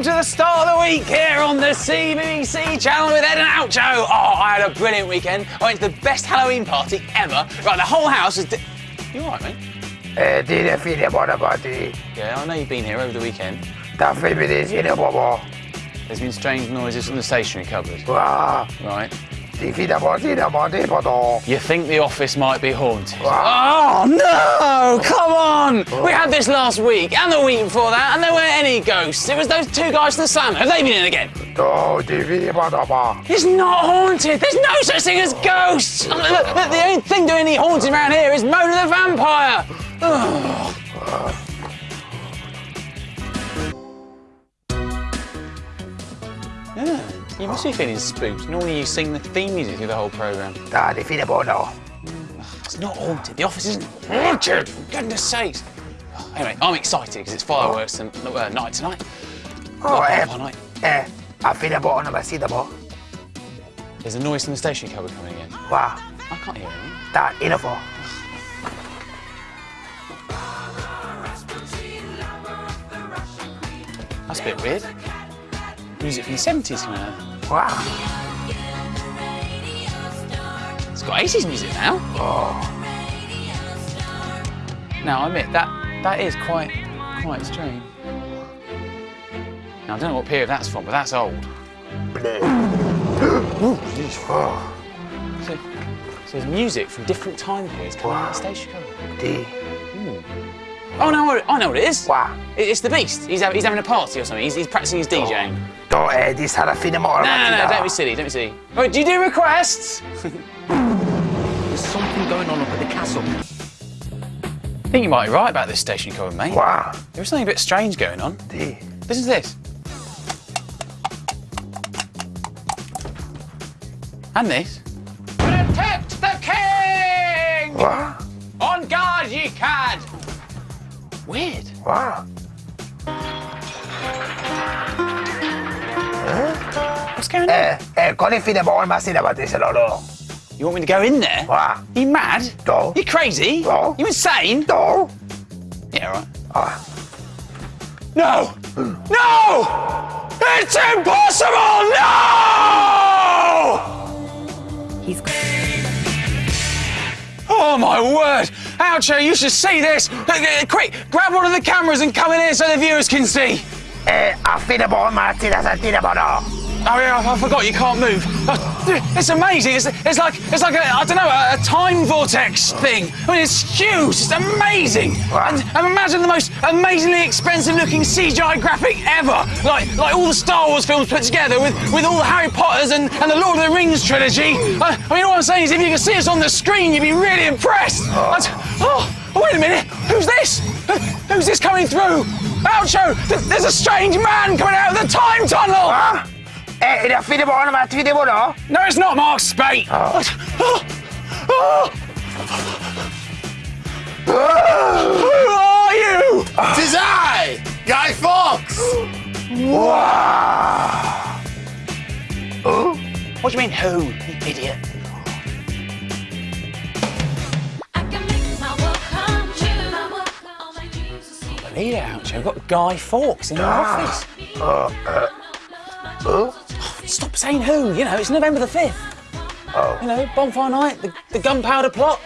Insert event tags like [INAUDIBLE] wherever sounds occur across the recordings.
welcome to the start of the week here on the CBBC channel with Ed and Oucho. Oh, I had a brilliant weekend. I went to the best Halloween party ever. Right, the whole house was. Di- you alright, mate? Eh, dire fine buona party. Yeah, I know you've been here over the weekend. Da femmine sine bobo. There's been strange noises from the stationery cupboard. Wow. Right. You think the office might be haunted? Oh no! Come on! We had this last week and the week before that, and there weren't any ghosts. It was those two guys from the slam. Have they been in again? It's not haunted. There's no such thing as ghosts. The, only thing doing any haunting around here is Mona the vampire. [SIGHS] Yeah, you must be feeling spooked. Normally you sing the theme music through the whole programme. Dad, if in di fine poto. It's not haunted. The office isn't haunted. For goodness sakes. Anyway, I'm excited because it's fireworks and uh, night tonight. Oh, Well, eh. bonfire night. Eh, a fine buona masita po. There's a noise from the station cupboard coming in. Wow. I can't hear anything. Da info. That's a bit weird. Music from the 70s coming out. Wow. It's got 80s music now. Oh. Now, I admit that that is quite quite strange. Now, I don't know what period that's from, but that's old. [GASPS] Oh. So, so there's music from different time periods coming out of the station cover. Di. Oh no, I know what it is. Wow. It's the Beast. He's, he's having a party or something. He's, he's practicing his DJing. Do eh di sarà fine buona No, no, no, don't be silly, don't be silly. Wait, do you do requests? [LAUGHS] There's something going on up at the castle. I think you might be right about this station cover, mate. Wow. There was something a bit strange going on. Di. Listen to this. And this. Protect the king! Wow. On guard, ye cad! Weird. Wow. What's going on? Eh, eh, con il fine buona masita patisse loro. You want me to go in there? Wow. You mad? No. You crazy? No. You insane? Do. Yeah, right. Ah. No! No! It's impossible! No! He's Oh my word! Oucho, you should see this! Uh, uh, Quick, grab one of the cameras and come in here so the viewers can see! Eh, a buona masita santine poto. Oh yeah, I forgot you can't move. Uh, It's amazing. It's, it's like it's like a I don't know a, a time vortex thing. I mean, it's huge. It's amazing. And, and imagine the most amazingly expensive-looking CGI graphic ever, like like all the Star Wars films put together with with all the Harry Potters and, and the Lord of the Rings trilogy. I, I mean, all I'm saying is, if you could see us on the screen, you'd be really impressed. I'd- oh, wait a minute. Who's this? Who's this coming through? Oucho, th- there's a strange man coming out of the time tunnel. Ah. Eh, è a fine buona ma fine buona. No, it's not Mark Spate. Oh. Oh. Oh. Who are you? Tis I, Guy Fawkes! Wow. Oh. What do you mean, who, you idiot? I can make my work come true. All my dreams are seen. Believe it, Oucho. We've got Guy Fawkes in the Ah. office. Uh, uh. Oh. Stop saying who. You know, it's November the 5th. Oh. You know, bonfire night, the, the gunpowder plot.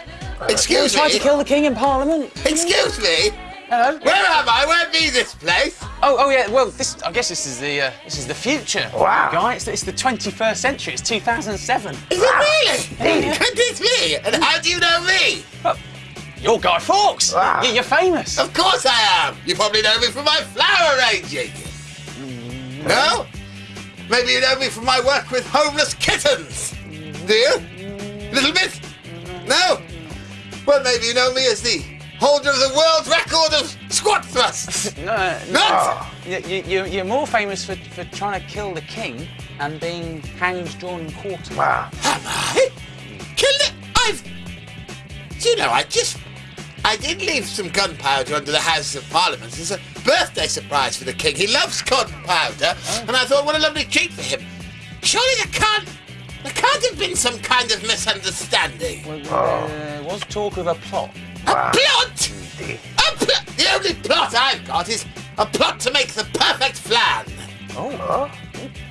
Excuse me. Tried to kill the king in Parliament. Excuse me? Hello. Where am I? Where be this place? Oh, oh yeah. Well, this. I guess this is the uh, this is the future. Wow. Guy, it's, it's the 21st century. It's 2007. Is it really? Yeah. Could this be? And how do you know me? You're Guy Fawkes. Wow. You- You're famous. Of course I am. You probably know me from my flower arranging. No? Maybe you know me from my work with homeless kittens. Do you? Little bit? No? Well, maybe you know me as the holder of the world record of squat thrusts. [LAUGHS] No, no. Not? You, you, you- you're more famous for, for trying to kill the king and being hanged, drawn, and quartered. Wow. Am I? Killed it? I've. Do you know, I just. I did leave some gunpowder under the House of Parliament as a birthday surprise for the King. He loves gunpowder, oh. and I thought, what a lovely treat for him. Surely there can't. There can't have been some kind of misunderstanding. Well, oh. there was talk of a plot. A plot? The- A plot? The only plot I've got is a plot to make the perfect flan. Oh.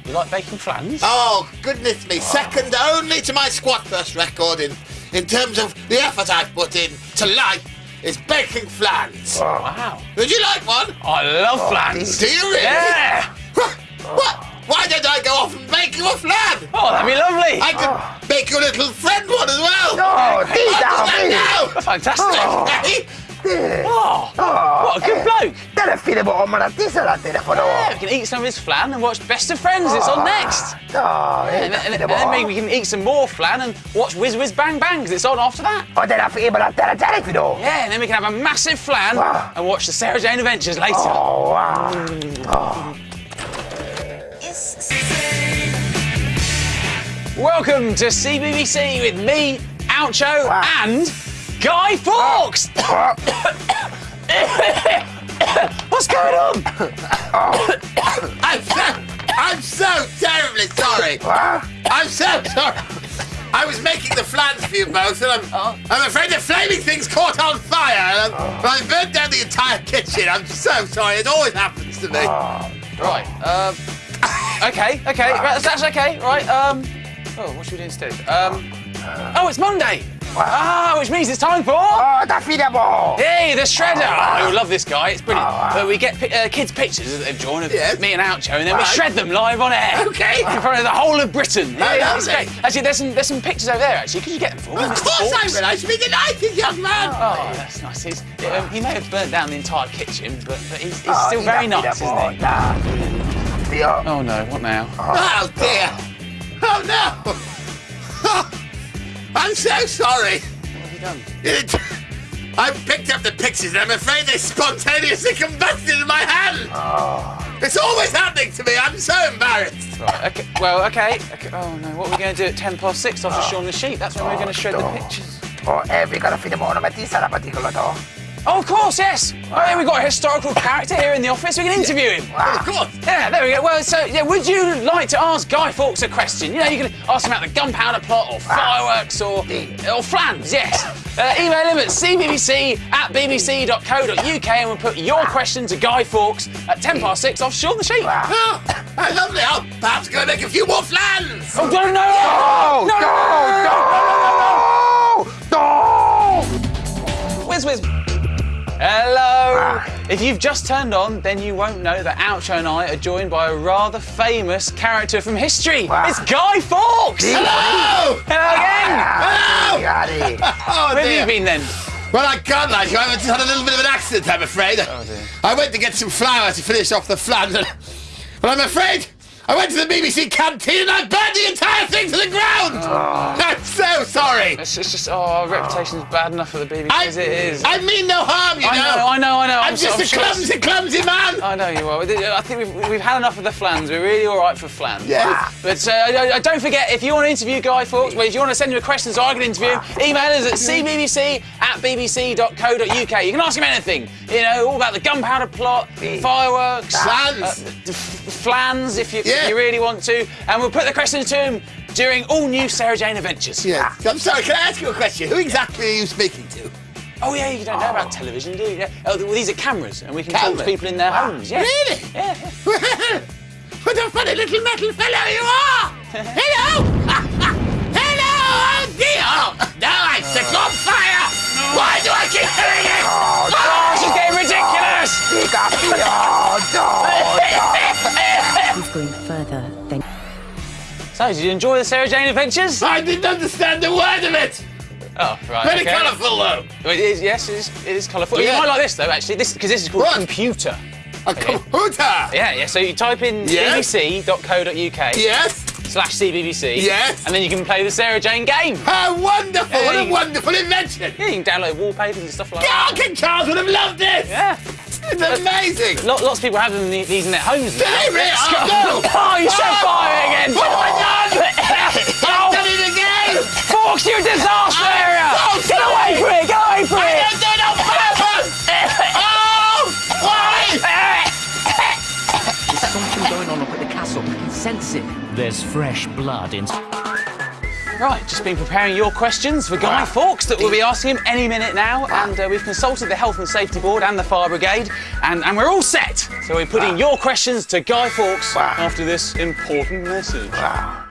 You like baking flans? Oh, goodness me. Oh. Second only to my squat burst record in, in terms of the effort I've put in to life is baking flans. Ah. Wow. Would you like one? I love ah. flans. Do you really? Yeah. [LAUGHS] What? Why don't I go off and make you a flan? Oh, that'd be lovely. I could ah. make your little friend one as well. Oh, I'll do that now. Fantastic. [LAUGHS] Okay. Oh, oh, what a good bloke. Telefono po ma natisa la telefono. Yeah, we can eat some of his flan and watch Best of Friends. It's on next. No, eh, And then, and and then maybe we can eat some more flan and watch Whiz Whiz Bang Bang 'cause it's on after that. O della fibra la tele telefono. Yeah, and then we can have a massive flan Wow. and watch the Sarah Jane Adventures later. Oh, wow. Welcome to CBBC with me, Oucho, Wow. and Guy Fawkes. What's going on? I'm so, I'm so terribly sorry. I'm so sorry. I was making the flans for you both, and I'm, I'm afraid the flaming thing's caught on fire, and I'm, I burnt down the entire kitchen. I'm so sorry. It always happens to me. Right. Um, okay. Okay. Right, that's, that's okay. Right. Um. Oh, what should we do instead? Um. Oh, it's Monday. Ah, which means it's time for. Oh, da fine po. Hey, the shredder! Oh, you'll love this guy. It's brilliant. Oh, wow. But we get uh, kids' pictures that they've drawn of Yes. me and Oucho, and then we shred them live on air. Okay. In front of the whole of Britain. Yeah, it's lovely. great. Actually, there's some there's some pictures over there. Actually, could you get them for me? Of course I will. I should be delighted, young man. Oh, that's nice. He's, um, he may have burnt down the entire kitchen, but, but he's, he's Oh, still di very nice, isn't he? Dio. Oh no, what now? Oh dear. Oh no. [LAUGHS] I'm so sorry. What have you done? It, I picked up the pictures and I'm afraid they spontaneously combusted in my hand. It's always happening to me. I'm so embarrassed. Right, okay, well, okay, okay. Oh no, what are we going to do at 10 past 6 after Shaun the Sheep? That's when we're going to shred the pictures. Oh, eh, vi kan finne på noe med tisa la particolo to. Oh, of course, yes. Oh, yeah, we've got a historical character here in the office. We can interview him. Of course. Yeah, there we go. Well, so, yeah, would you like to ask Guy Fawkes a question? You know, you can ask him about the gunpowder plot or fireworks or, or flans, yes. Uh, email him at cbbc at bbc.co.uk and we'll put your question to Guy Fawkes at 10 past 6 off Shaun the Sheep. Oh, lovely. I'll perhaps go make a few more flans. Oh, Oh, no, no, no, no, no, Hello. If you've just turned on, then you won't know that Oucho and I are joined by a rather famous character from history. Wow. It's Guy Fawkes. Hello. Hello again. Ah, Gary. Oh, Where have you been then? Well, I can't lie to you. I've just had a little bit of an accident, I'm afraid. Oh, dear. I went to get some flour to finish off the flan, [LAUGHS] but I'm afraid I went to the BBC canteen and I burned the entire thing to the ground. I'm so sorry. It's, it's just, oh, our reputation's bad enough for the BBC I, as it is. I mean no harm, you I know. know, I know, I know. I'm, so- just a sure it's- clumsy, clumsy man. I know you are. I think we've, we've had enough of the flans. We're really all right for flans. Yes. But uh, I- I- don't forget, if you want to interview Guy Fawkes, well, if you want to send him a question so I can interview him, email us at cbbc at bbc.co.uk. You can ask him anything. You know, all about the gunpowder plot, fireworks, Flans. uh, flans, if you, if Yeah. you really want to. And we'll put the questions to him during all new Sarah Jane Adventures. Yeah. I'm sorry. Can I ask you a question? Who exactly are you speaking to? Oh, yeah, you don't know about oh. television, do you? Yeah. Oh, well, these are cameras, and we can talk to people in their homes. Yeah. Really? Yeah. yeah. [LAUGHS] what a funny little metal fellow you are! [LAUGHS] Hello! [LAUGHS] Hello! Oh dear! Oh, no, I'm sick on fire! Why do I keep doing it? Oh, ah! she's getting ridiculous! Dica fino, no, no. He's going further than So, did you enjoy the Sarah Jane Adventures? I didn't understand a word of it! Oh, right. Very okay. colourful though! It is, yes, it is, it is colourful. You might like this though, actually, this because this is called What? computer. A computer! Yeah, yeah. So you type in Yes. bbc.co.uk Yes? slash cbbc. Yes. And then you can play the Sarah Jane game. How wonderful! Yeah, what a you- wonderful invention! Yeah, you can download wallpapers and stuff like that. God, King Charles would have loved this! Yeah. It's amazing! Lo- lots of people have them these in their homes now. Very rare. Oh, Oh, no. oh, you set Oh. fire again! What have I oh! done? [LAUGHS] I've oh, done it again! Fawkes, you disaster I'm area! so Get away sorry. from it! Get away from I it! don't do it on purpose! [LAUGHS] oh! Why? There's something going on up at the castle. I can sense it. There's fresh blood in. Right, just been preparing your questions for Guy Fawkes that we'll be asking him any minute now. And uh, we've consulted the Health and Safety Board and the Fire Brigade. And, and we're all set. So we're putting your questions to Guy Fawkes Wow. after this important message. Wow.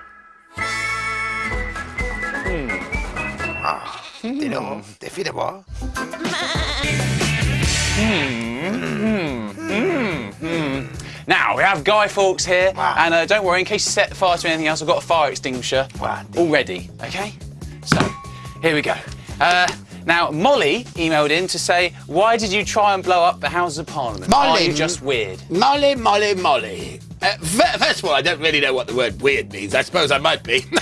Ah, you know, defeatable. Now, we have Guy Fawkes here, Wow. and uh, don't worry, in case you set fire to anything else, I've got a fire extinguisher Wow. all ready, okay? So, here we go. Uh, now, Molly emailed in to say, why did you try and blow up the Houses of Parliament? Are Molly- you just weird? Molly, Molly, Molly. Uh, first of all, I don't really know what the word weird means. I suppose I might be. [LAUGHS]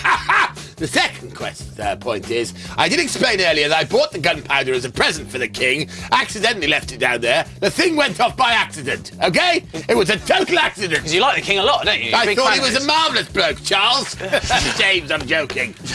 the second quest, uh, point is, I did explain earlier that I bought the gunpowder as a present for the king, accidentally left it down there. The thing went off by accident, okay? It was a total accident. Because you like the king a lot, don't you? You're I thought he was a marvellous bloke, Charles. [LAUGHS] James, I'm joking. [LAUGHS]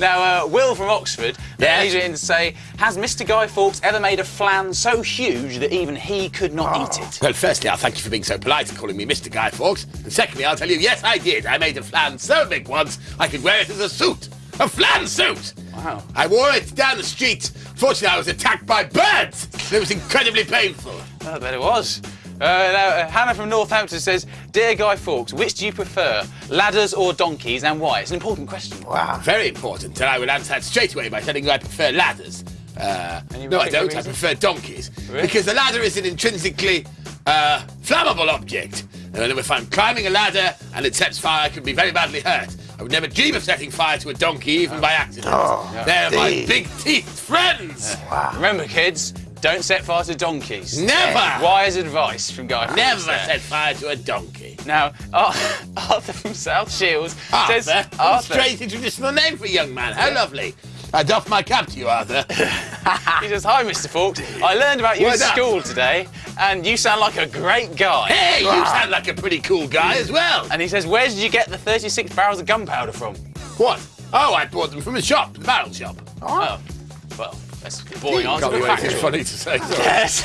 Now, uh, Will from Oxford, Yeah? he's written to say, has Mr. Guy Fawkes ever made a flan so huge that even he could not eat it? Well, firstly, I'll thank you for being so polite and calling me Mr. Guy Fawkes. And secondly, I'll tell you, yes, I did. I made a flan so big once, I could wear it as a suit. A flan suit! Wow. I wore it down the street. Fortunately, I was attacked by birds. It was incredibly painful. I bet it was. Uh, now, uh, Hannah from Northampton says, Dear Guy Fawkes, which do you prefer, ladders or donkeys and why? It's an important question. Wow. Very important, and I will answer that straight away by telling you I prefer ladders. Uh, no, I don't. I prefer donkeys. Really? Because the ladder is an intrinsically uh, flammable object. And if I'm climbing a ladder and it sets fire, I could be very badly hurt. I would never dream of setting fire to a donkey, even by accident. Oh, They're my big teeth friends. Remember, kids, don't set fire to donkeys. Never. Wise advice from Guy. Never set fire to a donkey. Now, Ar- [LAUGHS] Arthur from South Shields says, Arthur, Arthur, strange traditional name for a young man. How lovely. I doff my cap to you, Arthur. [LAUGHS] he says, Hi, Mr. Fawkes. I learned about you Word at up. school today, and you sound like a great guy. hey, you ah. sound like a pretty cool guy as well. And he says, Where did you get the 36 barrels of gunpowder from? What? Oh, I bought them from a shop, the barrel shop. Oh, oh. well, that's a boring answer. Can't be anything funny to say. sorry. Yes.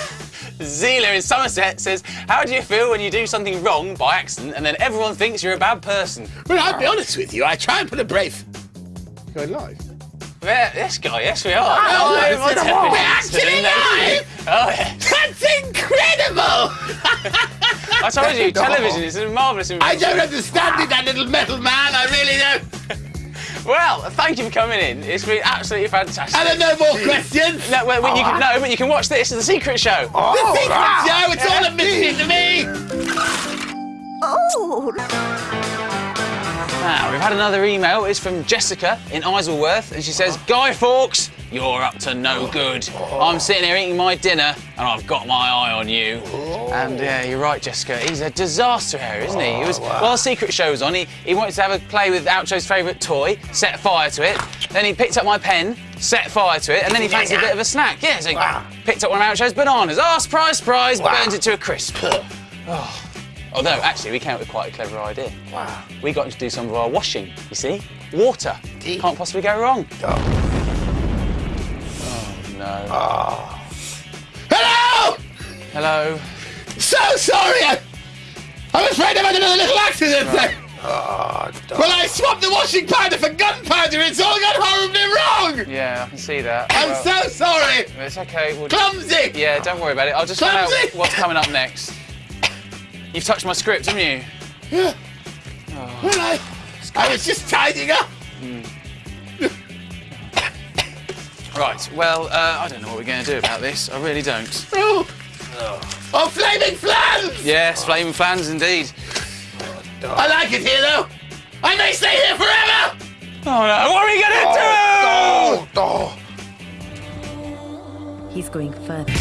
Zila in Somerset says, How do you feel when you do something wrong by accident and then everyone thinks you're a bad person? Well, I'll be honest with you. I try and put a brave. Going live. Yeah, yes, guy, yes, we are. Oh, Oh, it's my in a television wall. We're actually live! Oh, yes. That's incredible! [LAUGHS] I told you, [LAUGHS] television is a marvellous invention. I don't understand it, that little metal man. I. Well, thank you for coming in. It's been absolutely fantastic. And there no more questions. No, well, when you can, ah. no, but you can watch this. It's the secret show. Oh, The secret wow. show, it's all a mystery to me. Oh. Now, we've had another email. It's from Jessica in Isleworth, and she says, Guy Fawkes, you're up to no good. I'm sitting here eating my dinner, and I've got my eye on you. And yeah, you're right, Jessica. He's a disaster here, isn't he? He was while the secret show was on. He, he wanted to have a play with Oucho's favourite toy, set fire to it. Then he picked up my pen, set fire to it, and then he fancied a bit of a snack. Yeah, so he Wow. picked up one of Oucho's bananas. Ah, surprise, surprise! Wow. Burns it to a crisp. [LAUGHS] Oh. Although, actually, we came up with quite a clever idea. Wow. We got him to do some of our washing, you see? Water. Indeed. Can't possibly go wrong. Oh. No. Ah. Hello! Hello. So sorry. I, I'm afraid I've had another little accident there. [LAUGHS] Oh. Ah, well, I swapped the washing powder for gunpowder. It's all gone horribly wrong. Yeah, I can see that. I'm Well, so sorry. It's okay. We'll Clumsy. yeah, don't worry about it. I'll just find out what's coming up next. You've touched my script, haven't you? Yeah. Oh. Well, I, I was just tidying up. Hmm. Right, well, uh, I don't know what we're going to do about this. I really don't. Oh, oh flaming flans! Yes, flaming fans indeed. I like it here, though. I may stay here forever. Oh no, what are we going to do? Oh, He's going further.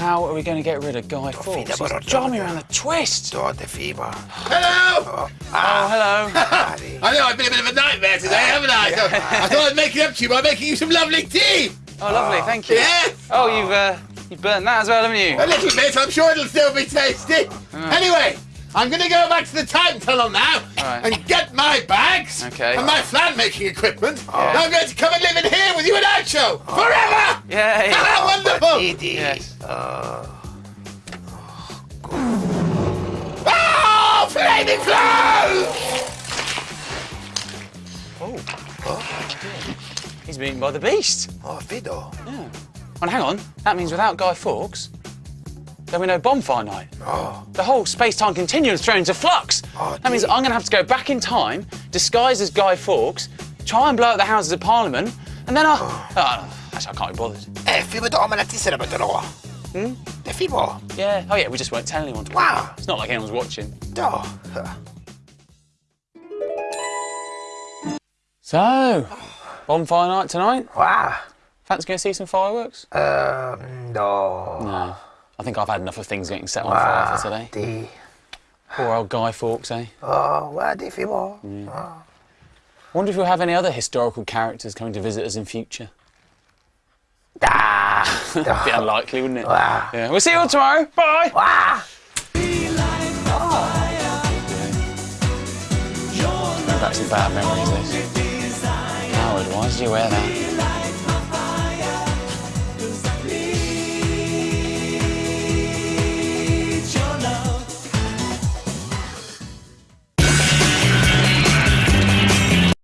How are we going to get rid of Guy Fawkes? feed him He's jar me around the twist. dog, the fever. Hello. Oh, oh hello. [LAUGHS] I know I've been a bit of a nightmare today, haven't I? So I thought I'd make it up to you by making you some lovely tea. Oh, lovely, thank you. Yes. Oh, you've uh, you've burnt that as well, haven't you? A little bit. I'm sure it'll still be tasty. Uh. Anyway, I'm going to go back to the time tunnel now Right. and get my bags Okay. and my flan making equipment. And I'm going to come and live in here with you and Oucho forever. Yeah, yeah. Ah, wonderful. Didi. Yes. Oh, flaming flans! He's been eaten by the beast. Oh, Fido. And hang on, that means without Guy Fawkes, there'll be no bonfire night. The whole space-time continuum is thrown into flux. Oh, that means. I'm going to have to go back in time, disguised as Guy Fawkes, try and blow up the Houses of Parliament, and then I... Oh, actually, I can't be bothered. Eh, film to om en artist naman dalawa. Hmm? Är film oh. Yeah. Oh, yeah, we just won't tell anyone. Wow. It's not like anyone's watching. Ja. So, bonfire night tonight. Wow. Fancy going to see some fireworks? Um, no. No. I think I've had enough of things getting set on fire for today. Det... Poor old Guy Fawkes, eh? Ja, vad är det film oh? wonder if we'll have any other historical characters coming to visit us in future. Ah. [LAUGHS] a Bit unlikely, wouldn't it? Yeah. We'll see you all tomorrow. Bye. Bring back some bad memories, this. Howard, why did you wear that?